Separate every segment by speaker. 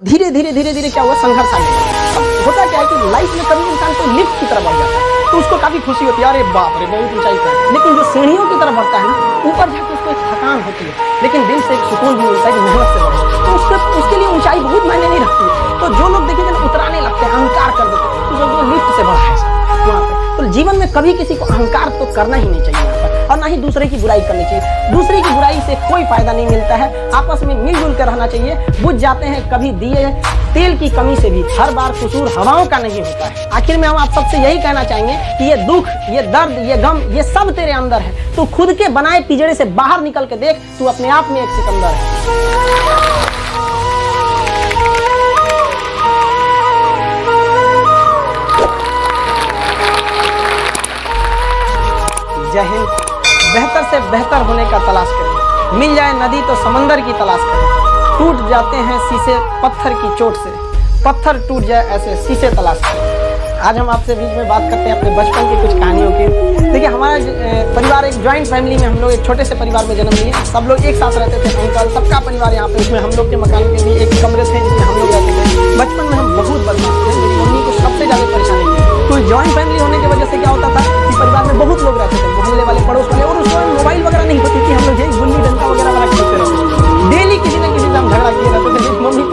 Speaker 1: धीरे धीरे धीरे धीरे क्या हुआ? संघर्ष आ गया होता क्या है कि लाइफ में कभी इंसान को लिफ्ट की तरफ़ बढ़ जाता है तो उसको काफ़ी खुशी होती है। अरे बाप रे, बहुत ऊंचाई पर लेकिन जो सीढ़ियों की तरफ़ बढ़ता है ना, ऊपर जाकर उसको एक थकान होती है, लेकिन दिल से एक सुकून भी मिलता है कि मेहनत से बढ़े। तो उसके उसके लिए ऊंचाई बहुत मायने नहीं रखती है। तो जो लोग देखेंगे ना उतराने लगते हैं, अहंकार कर देते हैं तो जो लिफ्ट से बढ़ा है तो जीवन में कभी किसी को अहंकार तो करना ही नहीं चाहिए ही दूसरे की बुराई करनी चाहिए। दूसरे की बुराई से कोई फ़ायदा नहीं मिलता है। आपस में मिलजुल कर रहना चाहिए। बुझ जाते हैं कभी दिए, तेल की कमी से भी। हर बार कसूर हवाओं का नहीं होता है। आखिर में हम आप सबसे यही कहना चाहेंगे कि ये दुख, ये दर्द, ये गम, ये सब तेरे अंदर है। तू खुद के बनाए पिजड़े से बाहर निकल के देख, तू अपने आप में एक सिकंदर है। जय हिंद। बेहतर से बेहतर होने का तलाश करें। मिल जाए नदी तो समंदर की तलाश करें। टूट जाते हैं शीशे पत्थर की चोट से। पत्थर टूट जाए ऐसे शीशे तलाश करें। आज हम आपसे बीच में बात करते हैं अपने बचपन की कुछ कहानियों की। देखिए, हमारा परिवार एक ज्वाइंट फैमिली में हम लोग, एक छोटे से परिवार में जन्म लिए। सब लोग एक साथ रहते थे, अंकल, सबका परिवार यहाँ पे। उसमें हम लोग के मकान के भी एक कमरे थे जिसमें हम लोग रहते थे। बचपन में हम बहुत बदमाश थे, मेरी मम्मी को सबसे ज़्यादा परेशानी थी। तो ज्वाइंट फैमिली होने की वजह से क्या होता था कि परिवार में बहुत लोग रहते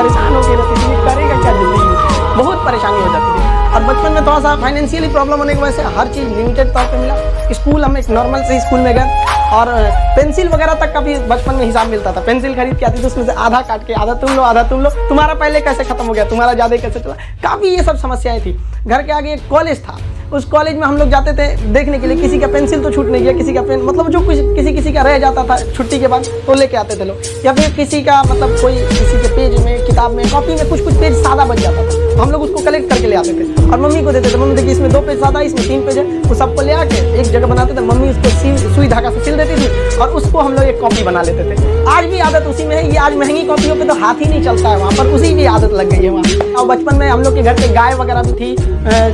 Speaker 1: परेशान रहती थी ये करेगा क्या ज़िंदगी में? बहुत परेशानी हो जाती थी। और बचपन में थोड़ा सा फाइनेंशियली प्रॉब्लम होने की वजह से हर चीज़ लिमिटेड तौर पर मिला। स्कूल हम एक नॉर्मल से स्कूल में गए और पेंसिल वगैरह तक का भी बचपन में हिसाब मिलता था। पेंसिल खरीद के आती थी, उसमें से आधा काट के, आधा तुम लो, आधा तुम लो। तुम्हारा पहले कैसे खत्म हो गया? तुम्हारा ज़्यादा कैसे चला? काफ़ी ये सब समस्याएँ थी। घर के आगे एक कॉलेज था। उस कॉलेज में हम लोग जाते थे देखने के लिए। किसी का पेंसिल तो छूट नहीं गया, किसी का पेन मतलब जो कुछ किसी किसी का रह जाता था छुट्टी के बाद तो लेके आते थे लोग। या फिर किसी का मतलब कोई किसी के पेज में, किताब में कॉपी में कुछ कुछ पेज सादा बच जाता था। तो हम लोग उसको कलेक्ट करके ले आते थे। और मम्मी को देते थे, मम्मी देखिए इसमें दो पेज सादा, इसमें तीन पेज है। वो सबको ले आके एक जगह बनाते थे। मम्मी उसको सुई धागा से सिल देती थी और उसको हम लोग एक कॉपी बना लेते थे। आज भी आदत उसी में है, ये आज महँगी कॉपियों पे तो हाथ ही नहीं चलता है वहाँ पर। उसी की आदत लग गई है वहाँ। और बचपन में हम लोग के घर पे गाय वगैरह भी थी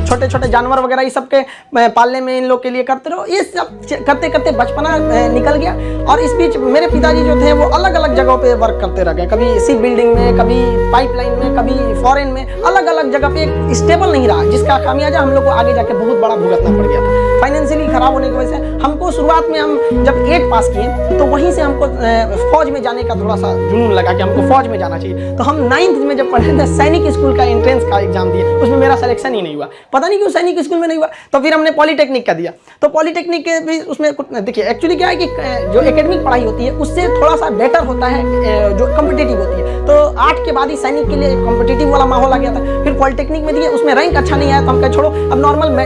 Speaker 1: छोटे छोटे जानवर वगैरह ये सब के पालने में इन लोग के लिए करते रहो। ये सब करते करते बचपना निकल गया। और इस बीच मेरे पिताजी जो थे, वो अलग अलग जगहों पर वर्क करते रह गए। कभी इसी बिल्डिंग में, कभी पाइपलाइन में। कभी फॉरेन में अलग अलग जगह पे स्टेबल नहीं रहा जिसका खामियाजा हम लोग को आगे जाके बहुत बड़ा भुगतना पड़ गया था। फाइनेंशियली खराब होने की वजह से हमको शुरुआत में हम जब एट पास किए तो वहीं से हमको फौज में जाने का थोड़ा सा जुनून लगा कि हमको फौज में जाना चाहिए। तो हम नाइन्थ में जब पढ़े थे, सैनिक स्कूल का एंट्रेंस का एग्ज़ाम दिए, उसमें मेरा सिलेक्शन ही नहीं हुआ। पता नहीं क्यों सैनिक स्कूल में नहीं हुआ तो फिर हमने पॉलीटेक्निक का दिया। तो पॉलीटेक्निक के भी उसमें देखिए एक्चुअली क्या है कि जो एकेडमिक पढ़ाई होती है, उससे थोड़ा सा बेटर होता है जो कम्पिटेटिव होती है। तो आठ के बाद ही सैनिक के लिए कॉम्पिटेटिव वाला माहौल आ गया था। फिर पॉलिटेक्निक में दिए, उसमें रैंक अच्छा नहीं आया तो हम कहे, छोड़ो, अब नॉर्मल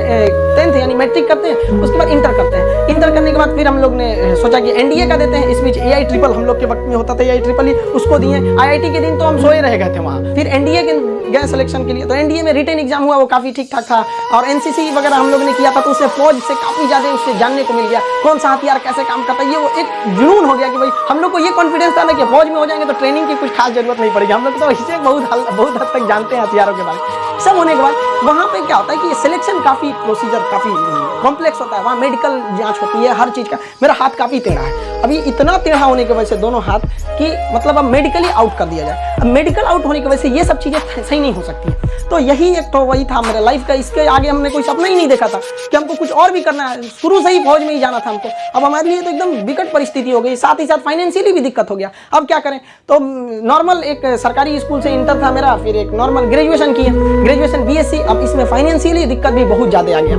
Speaker 1: टेंथ यानी मैट्रिक करते हैं, उसके बाद इंटर करते हैं। इंटर करने के बाद फिर हम लोग ने सोचा कि एनडीए का देते हैं, इस बीच ए ट्रिपल हम लोग के वक्त में होता था ए ट्रिपल ही, उसको दिए। आईआईटी के दिन तो हम सोए रह गए थे वहाँ। फिर एनडीए के गए सिलेक्शन के लिए तो एनडीए में रिटर्न एग्ज़ाम हुआ, वो काफ़ी ठीक ठाक था। और एनसीसी वगैरह हम लोग ने किया था तो उससे फौज से काफ़ी ज़्यादा उससे जानने को मिल गया, कौन सा हथियार कैसे काम करता है। ये वो एक जुनून हो गया कि भाई, हम लोग को ये कॉन्फिडेंस था ना कि फौज में हो जाएँगे तो ट्रेनिंग की कुछ खास ज़रूरत नहीं पड़ेगी। हम लोग तो इसे बहुत बहुत हद तक जानते हैं हथियारों के बारे में। सब होने के बाद वहाँ पे क्या होता है कि सिलेक्शन काफ़ी प्रोसीजर काफ़ी कॉम्प्लेक्स होता है। वहाँ मेडिकल जाँच होती है, हर चीज़ का। मेरा हाथ काफ़ी टेढ़ा है। अभी इतना टेढ़ा होने की वजह से दोनों हाथ कि मतलब अब मेडिकली आउट कर दिया जाए। अब मेडिकल आउट होने की वजह से ये सब चीज़ें सही नहीं हो सकती। तो यही एक तो वही था मेरे लाइफ का। इसके आगे हमने कोई सपना ही नहीं देखा था कि हमको कुछ और भी करना है। शुरू से ही फौज में ही जाना था हमको। अब हमारे लिए तो एकदम विकट परिस्थिति हो गई। साथ ही साथ फाइनेंशियली भी दिक्कत हो गया। अब क्या करें? तो नॉर्मल एक सरकारी स्कूल से इंटर था मेरा, फिर एक नॉर्मल ग्रेजुएशन किया ग्रेजुएशन बीएससी अब इसमें फाइनेंशियली दिक्कत भी बहुत ज़्यादा आ गया।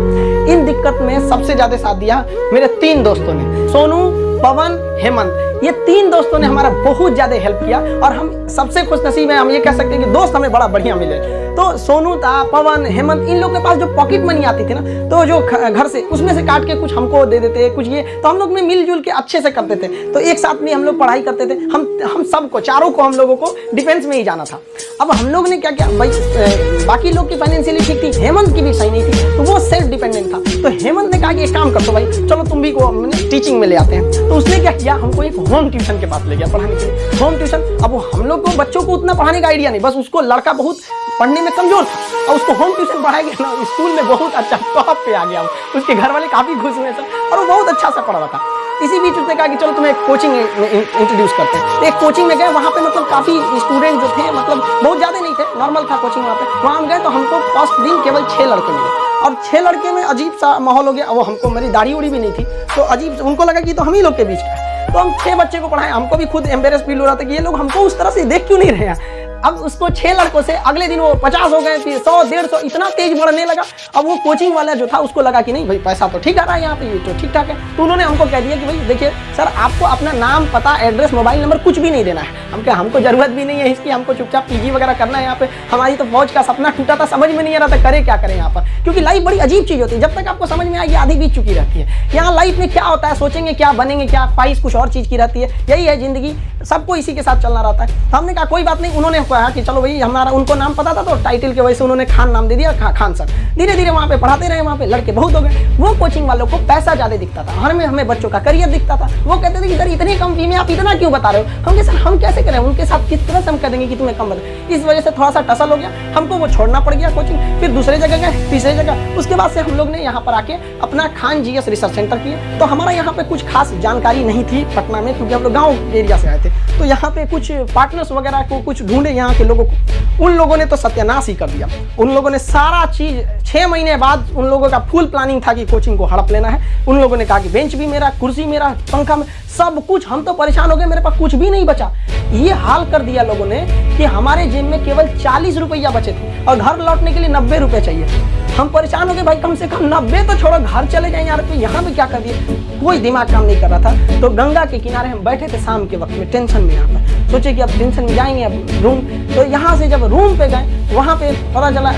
Speaker 1: इन दिक्कत में सबसे ज़्यादा साथ दिया मेरे तीन दोस्तों ने, सोनू, पवन, हेमंत। ये तीन दोस्तों ने हमारा बहुत ज़्यादा हेल्प किया और हम सबसे खुश नसीब है, हम ये कह सकते हैं कि दोस्त हमें बड़ा बढ़िया मिले। तो सोनू था पवन, हेमंत, इन लोग के पास जो पॉकेट मनी आती थी ना तो जो घर से, उसमें से काट के कुछ हमको दे देते, कुछ ये तो हम लोग में मिलजुल के अच्छे से करते थे। तो एक साथ में हम लोग पढ़ाई करते थे। हम हम सबको, चारों को हम लोगों को डिफेंस में ही जाना था। अब हम लोग ने क्या किया, भाई बाकी लोग की फाइनेंशियली ठीक थी, हेमंत की भी सही नहीं थी तो वो सेल्फ डिपेंडेंट था। तो हेमंत ने कहा कि एक काम कर दो भाई, चलो तुम भी को टीचिंग में ले आते हैं। तो उसने क्या किया, हमको एक होम ट्यूशन के पास ले गया पढ़ाने के लिए। होम ट्यूशन अब हम लोग को, बच्चों को उतना पढ़ाने का आइडिया नहीं, बस उसको लड़का बहुत पढ़ने में कमज़ोर था। और उसको होम ट्यूशन पढ़ाया गया ना स्कूल में बहुत अच्छा टॉप पे आ गया उसके घर वाले काफ़ी खुश हुए सर, और वो बहुत अच्छा सा पढ़ था। इसी बीच उसने कहा कि चलो तुम्हें कोचिंग इंट्रोड्यूस करते हैं। तो एक कोचिंग में गए, वहाँ पे मतलब काफ़ी स्टूडेंट जो थे मतलब बहुत ज़्यादा नहीं थे नॉर्मल था कोचिंग वहाँ पे। वहाँ हम गए तो हमको फ़र्स्ट दिन केवल छः लड़के मिले। और छः लड़के में अजीब सा माहौल हो गया वो हमको मेरी दाढ़ी उड़ी भी नहीं थी। तो अजीब उनको लगा कि तो हम ही लोग के बीच का तो हम छः बच्चे को पढ़ाए, हमको भी खुद एम्बेरस फील हो रहा था कि ये लोग हमको उस तरह से देख क्यों नहीं रहे हैं? अब उसको छह लड़कों से अगले दिन वो पचास हो गए, फिर सौ, डेढ़ सौ, इतना तेज बढ़ने लगा। अब वो कोचिंग वाला जो था, उसको लगा कि नहीं, भाई, पैसा तो ठीक आ रहा है यहाँ पे, ये तो ठीक ठाक है। तो उन्होंने हमको कह दिया कि, भाई, देखिए, सर, आपको अपना नाम पता, एड्रेस, मोबाइल नंबर कुछ भी नहीं देना है। हम क्या हमको ज़रूरत भी नहीं है इसकी, हमको चुपचाप पीजी वगैरह करना है यहाँ पे। हमारी तो फौज का सपना टूटा था, समझ में नहीं आ रहा था, करे क्या करें यहाँ पर? क्योंकि लाइफ बड़ी अजीब चीज़ होती है। जब तक आपको समझ में आएगी आधी बीत चुकी रहती है। यहाँ लाइफ में क्या होता है, सोचेंगे क्या बनेंगे, क्या ख्वाहिश कुछ और चीज़ की रहती है। यही है ज़िंदगी, सबको इसी के साथ चलना रहता है। हमने कहा, कोई बात नहीं। उन्होंने कहा कि चलो भाई हमारा उनको नाम पता था तो टाइटल की वजह से उन्होंने खान नाम दे दिया खा, खान सर। धीरे धीरे वहाँ पे पढ़ाते रहे वहाँ पे लड़के बहुत हो गए। वो कोचिंग वालों को पैसा ज़्यादा दिखता था। हर में हमें बच्चों का करियर दिखता था। वो कहते थे कि सर इतनी कम फ़ी में आप इतना क्यों बता रहे हो? हम कहे, सर हम कैसे करें? उनके साथ किस तरह से हम कह देंगे कि तुम्हें कम बता इस वजह से थोड़ा सा टसल हो गया। हमको वो छोड़ना पड़ गया कोचिंग फिर दूसरे जगह गए तीसरे जगह। उसके बाद से हम लोग ने यहाँ पर आके अपना खान जी रिसर्च सेंटर किए तो हमारा यहाँ पे कुछ खास जानकारी नहीं थी पटना में क्योंकि हम लोग गाँव एरिया से आए थे। तो यहाँ पे कुछ पार्टनर्स वगैरह को कुछ ढूंढे यहाँ के लोगों को। उन लोगों ने तो सत्यानाश ही कर दिया। उन लोगों ने सारा चीज़, छह महीने बाद उन लोगों का फुल प्लानिंग था कि कोचिंग को हड़प लेना है। उन लोगों ने कहा कि बेंच भी मेरा, कुर्सी मेरा, पंखा में, सब कुछ, हम तो परेशान हो गए, मेरे पास कुछ भी नहीं बचा। ये हाल कर दिया लोगों ने कि हमारे जेब में केवल चालीस रुपया बचे थे और घर लौटने के लिए नब्बे रुपए चाहिए हम परेशान हो गए, भाई, कम से कम नब्बे तो छोड़ो, घर चले जाए यार तो यहाँ पे क्या कर दिए? कोई दिमाग काम नहीं कर रहा था। तो गंगा के किनारे हम बैठे थे शाम के वक्त में, टेंशन में यहाँ पर। सोचे कि अब टेंशन में जाएँगे अब रूम। तो यहाँ से जब रूम पे गए, वहाँ पे पता चला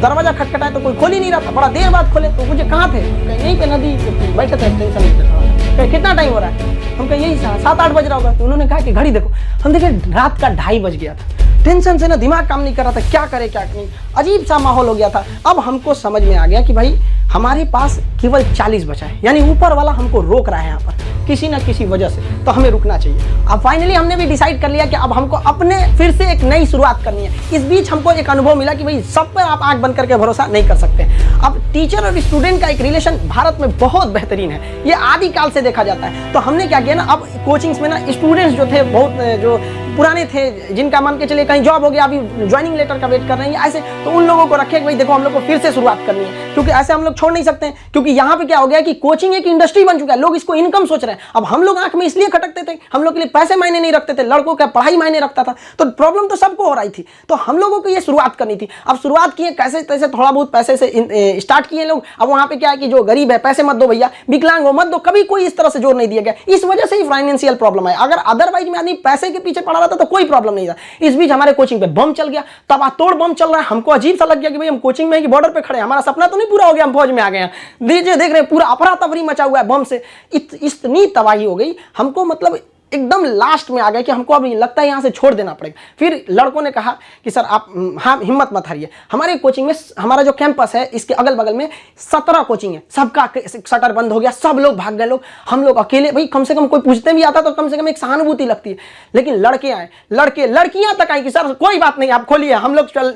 Speaker 1: दरवाज़ा खटखटाए तो कोई खोल ही नहीं रहा था। बड़ा देर बाद खोले तो मुझे कहाँ थे? यहीं पे नदी बैठे थे, टेंशन में कितना टाइम हो रहा है? हम कहे, यही सात आठ बज रहा होगा। तो उन्होंने कहा कि घड़ी देखो। हम देखे, रात का ढाई बज गया था। टेंशन से ना दिमाग काम नहीं कर रहा था, क्या करे, क्या नहीं। अजीब सा माहौल हो गया था। अब हमको समझ में आ गया कि भाई, हमारे पास केवल 40 बचा है। यानी ऊपर वाला हमको रोक रहा है यहाँ पर, किसी ना किसी वजह से। तो हमें रुकना चाहिए। अब फाइनली हमने भी डिसाइड कर लिया कि अब हमको अपने फिर से एक नई शुरुआत करनी है। इस बीच हमको एक अनुभव मिला कि भाई, सब पर आप आँख बंद करके भरोसा नहीं कर सकते। अब टीचर और स्टूडेंट का एक रिलेशन भारत में बहुत बेहतरीन है। ये आदिकाल से देखा जाता है। तो हमने क्या किया ना, अब कोचिंग्स में ना स्टूडेंट्स जो थे, बहुत, जो पुराने थे, जिनका मान के चलिए कहीं जॉब हो गया, अभी ज्वाइनिंग लेटर का वेट कर रहे हैं, ऐसे। तो उन लोगों को रखे भाई देखो, हम लोग को फिर से शुरुआत करनी है। क्योंकि ऐसे हम लोग छोड़ नहीं सकते क्योंकि यहाँ पे क्या हो गया कि कोचिंग एक इंडस्ट्री बन चुका है, लोग इसको इनकम सोच रहे हैं। अब हम लोग आँख में इसलिए खटकते थे, हम लोग के लिए पैसे मायने नहीं रखते थे, लड़कों का पढ़ाई मायने रखता था। तो प्रॉब्लम तो सबको हो रही थी। तो हम लोगों को ये शुरुआत करनी थी। अब शुरुआत किए, कैसे तैसे थोड़ा बहुत पैसे से स्टार्ट किए लोग। अब वहाँ पे क्या है कि जो गरीब है, पैसे मत दो भैया, विकलांग हो मत दो, कभी कोई इस तरह से ज़ोर नहीं दिया गया। इस वजह से ही फाइनेंशियल प्रॉब्लम है अगर अदरवाइज़ में आदमी पैसे के पीछे पड़ा रहता तो कोई प्रॉब्लम नहीं था। इस बीच हमारे कोचिंग पे बम चल गया। तबातोड़ बम चल रहा है। हमको अजीब सा लग गया कि भाई हम कोचिंग में बॉर्डर पे खड़े हमारा सपना तो नहीं पूरा हो गया हम फौज में आ गए हैं। देख रहे हैं पूरा अपरा तफरी मचा हुआ है बम से। इत, इतनी तबाही हो गई। हमको मतलब एकदम लास्ट में आ गया कि हमको अब लगता है यहाँ से छोड़ देना पड़ेगा। फिर लड़कों ने कहा कि, सर, आप हाँ हिम्मत मत हारिए। हमारे कोचिंग में हमारा जो कैंपस है, इसके अगल बगल में सत्रह कोचिंग है। सबका शटर बंद हो गया, सब लोग भाग गए, लोग, हम लोग अकेले, भाई, कम से कम कोई पूछते भी आता तो कम से कम एक सहानुभूति लगती है। लेकिन लड़के आए, लड़के, लड़कियाँ तक आई कि, सर, कोई बात नहीं, आप खोलिए, हम लोग चल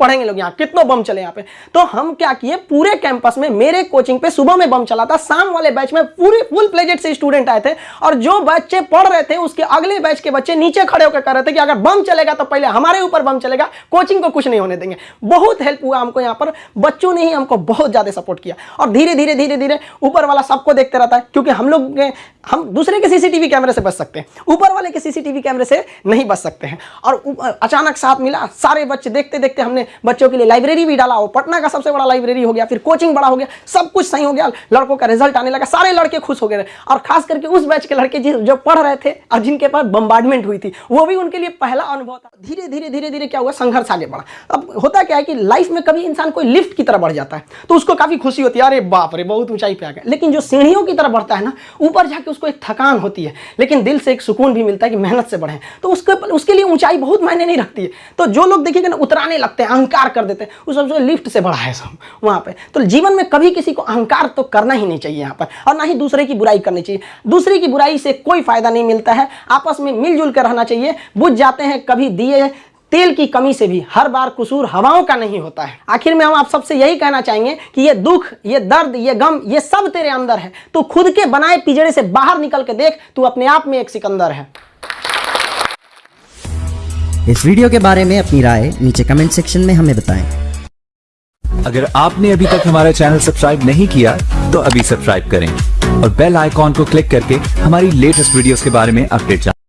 Speaker 1: पढ़ेंगे लोग यहाँ, कितनों बम चले यहाँ पे? तो हम क्या किए, पूरे कैंपस में मेरे कोचिंग पे सुबह में बम चला था, शाम वाले बैच में पूरे फुल प्लेजेट से स्टूडेंट आए थे, और जो बच्चे पढ़ रहे थे, उसके अगले बैच के बच्चे नीचे खड़े होकर कर रहे थे कि अगर बम चलेगा तो पहले हमारे ऊपर बम चलेगा, कोचिंग को कुछ नहीं होने देंगे। बहुत हेल्प हुआ हमको यहाँ पर, बच्चों ने ही हमको बहुत ज़्यादा सपोर्ट किया। और धीरे धीरे धीरे धीरे ऊपर वाला सबको देखते रहता है, क्योंकि हम लोग हम दूसरे के सीसीटीवी कैमरे से बच सकते हैं, ऊपर वाले के सीसीटीवी कैमरे से नहीं बच सकते हैं। और अचानक साथ मिला, सारे बच्चे देखते देखते हमने बच्चों के लिए लाइब्रेरी भी डाला वो पटना का सबसे बड़ा लाइब्रेरी हो गया, फिर कोचिंग बड़ा हो गया, सब कुछ सही हो गया, लड़कों का रिज़ल्ट आने लगा, सारे लड़के खुश हो गए। और खास करके उस बैच के लड़के जो पढ़ रहे थे और जिनके पास बम्बार्डमेंट हुई थी, वो भी उनके लिए पहला अनुभव था। धीरे धीरे धीरे धीरे क्या हुआ? संघर्ष आगे बढ़ा। अब होता क्या है कि लाइफ में कभी इंसान कोई लिफ्ट की तरह बढ़ जाता है तो उसको काफ़ी खुशी होती है, अरे बाप रे, बहुत ऊंचाई पे आ गया। लेकिन जो सीढ़ियों की तरह बढ़ता है ना, ऊपर जाके उसको एक थकान होती है, लेकिन दिल से एक सुकून भी मिलता है कि मेहनत से बढ़े। तो उसके उसके लिए ऊंचाई बहुत मायने नहीं रखती है। तो जो लोग देखिएगा ना, उतराने लगते हैं, अहंकार कर देते हैं, उस सबसे लिफ्ट से बढ़ा है सब वहाँ पे। तो जीवन में कभी किसी को अहंकार तो करना ही नहीं चाहिए यहाँ पर, और ना ही दूसरे की बुराई करनी चाहिए। दूसरे की बुराई से कोई फ़ायदा नहीं मिलता है। आपस में मिलजुल कर रहना चाहिए। बुझ जाते हैं कभी दिए। तेल की कमी से भी हर बार कसूर हवाओं का नहीं होता है। आखिर में हम आप सबसे यही कहना चाहेंगे कि ये दुख ये दर्द ये गम ये सब तेरे अंदर है। तू खुद के बनाए पिजड़े से बाहर निकल के देख तू अपने आप में एक सिकंदर है।
Speaker 2: इस वीडियो के बारे में अपनी राय नीचे कमेंट सेक्शन में हमें बताएँ।
Speaker 3: अगर आपने अभी तक हमारा चैनल सब्सक्राइब नहीं किया तो अभी सब्सक्राइब करें। और बेल आइकॉन को क्लिक करके हमारी लेटेस्ट वीडियोस के बारे में अपडेट